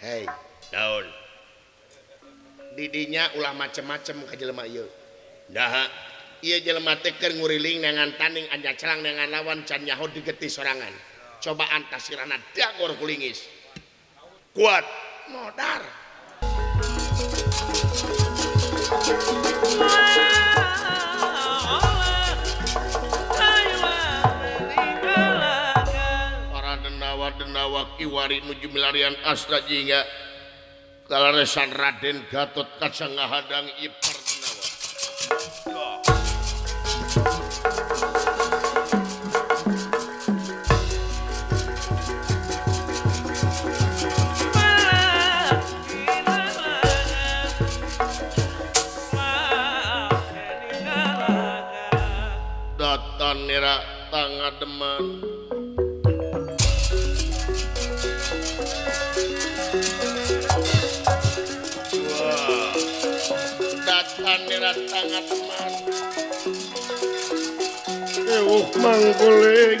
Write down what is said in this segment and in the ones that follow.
punya Hai daun didinya ulama macem-macem ke lemayonda ia jematik keuriling dengan tanning cerang dengan lawan cannyahut diketi serrangan coba tasana Jaur pulingis kuat modar awak iwari nuju milarian astra jingga kalaresan Raden Gatot hadang ngahadang nawa Datan nira tangademan mangkuling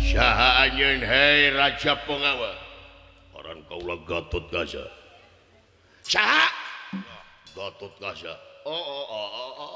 Syaha Hai Raja pengawa orang kau ga oh, oh, oh, oh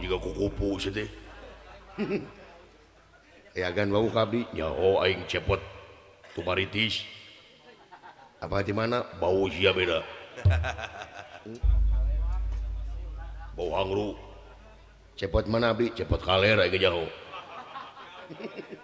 juga kukupu eh, ya oh, gan bau kanya cepot kutis apa mana bauzia beda habauang cepat manabi cepat kalera itu jauh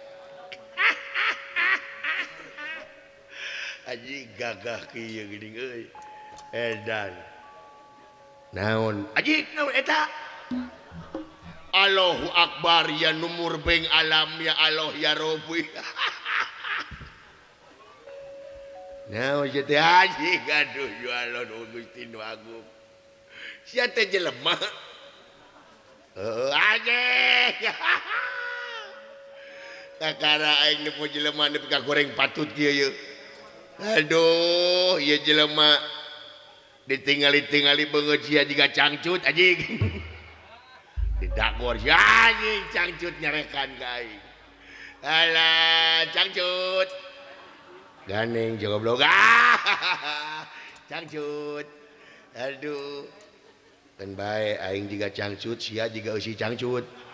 Aji gagah kieu geuning euy. Edan. Naon? aji naon eta? Allahu Akbar ya numur beng alam ya Allah ya Rabbi. Naon ieu teh haji gaduh ya Allah nu Gusti nu agung. Sia teh jelema. Heeh, haji. Kakara aing nu jelema ka goreng patut kieu yeuh. punya Aduh ya jelemak ditinggali-tingali banget si juga cangcutj tidakjcut nyarekan can ja ha canguh dan baiking jugagcut juga usi cangcutbiuh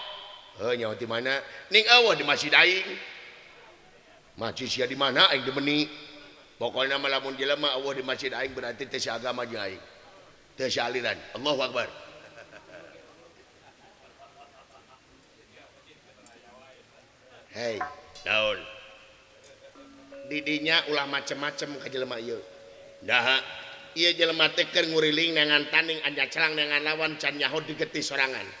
Eh, nyawa di mana ning awa di masjid aing masjid sia di mana aing di meni pokoknya malamun jelema awa di masjid aing berarti teh agama jeung aing teh aliran Allahu akbar hei daun didinya ulah macem-macem ke jelema ieu dah ieu jelema teh keur nguriling dengan taning anja celang dengan lawan can nyaho sorangan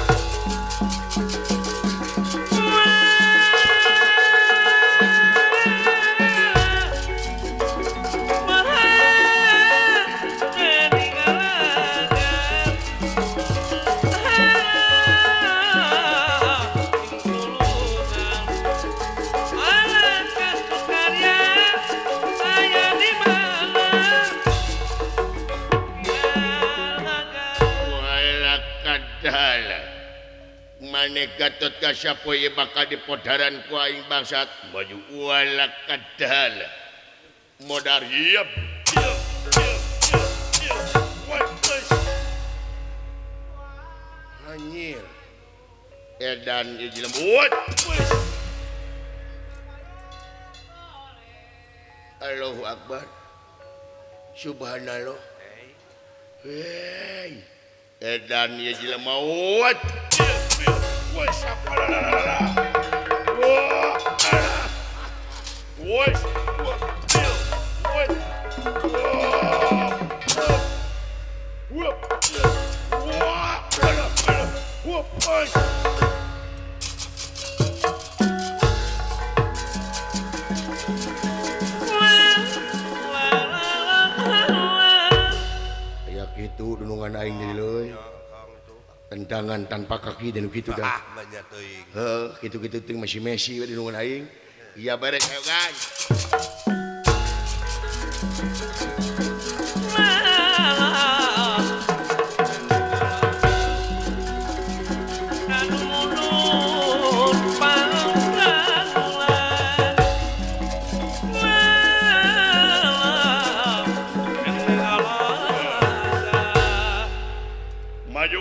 gaspoye bak dian kuing bangsat bajuwala modal hiapdan haloo akbar Subhan lohdan mau worship. Worship. Whoop! Whoop! Whoop! Whoop! Whoop! punya tanpa kaki dan gitu gitu masungan naing ya bareng guysiya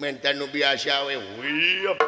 Mentano biasa we. Wih.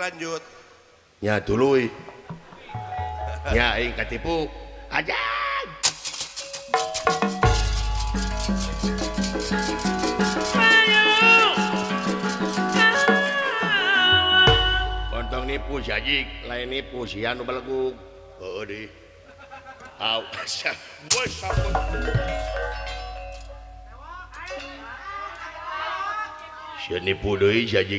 lanjut. Ya dulu. Ya ing ketipu Aja. nipu si Ajik, lain nipu si anu belegu. Heeh oh, di. Au. Wes sampun. Si nipu deui si Haji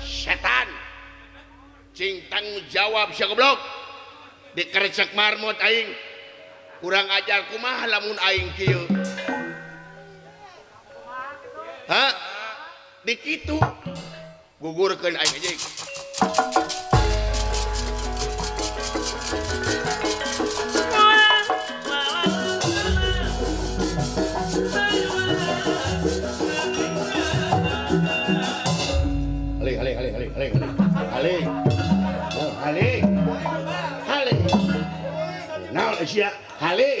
setan ciintang jawabya goblok dikeriksak marmo taing kurang a aja ku mahalamuning ha dikitu gugurkan aing aja Halik, halik, halik, halik, halik, halik, oh, halik, halik, Nah, Asia, ya? halik,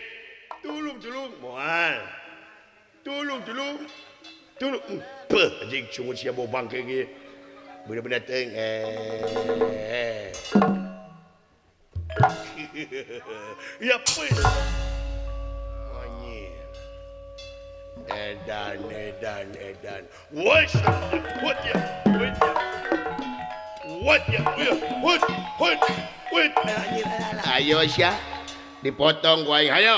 Tulung, tulung. Moal. Tulung, tulung. Tulung. Apa hmm, anjing siap bawa bangke ke. Benda-benda teng. Eh. ya Edan, edan, edan. ya. ya. ya. ya. Ayo Syah. Dipotong gua. Ayo. Ayo.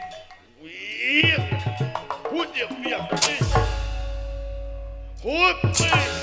Hope, man.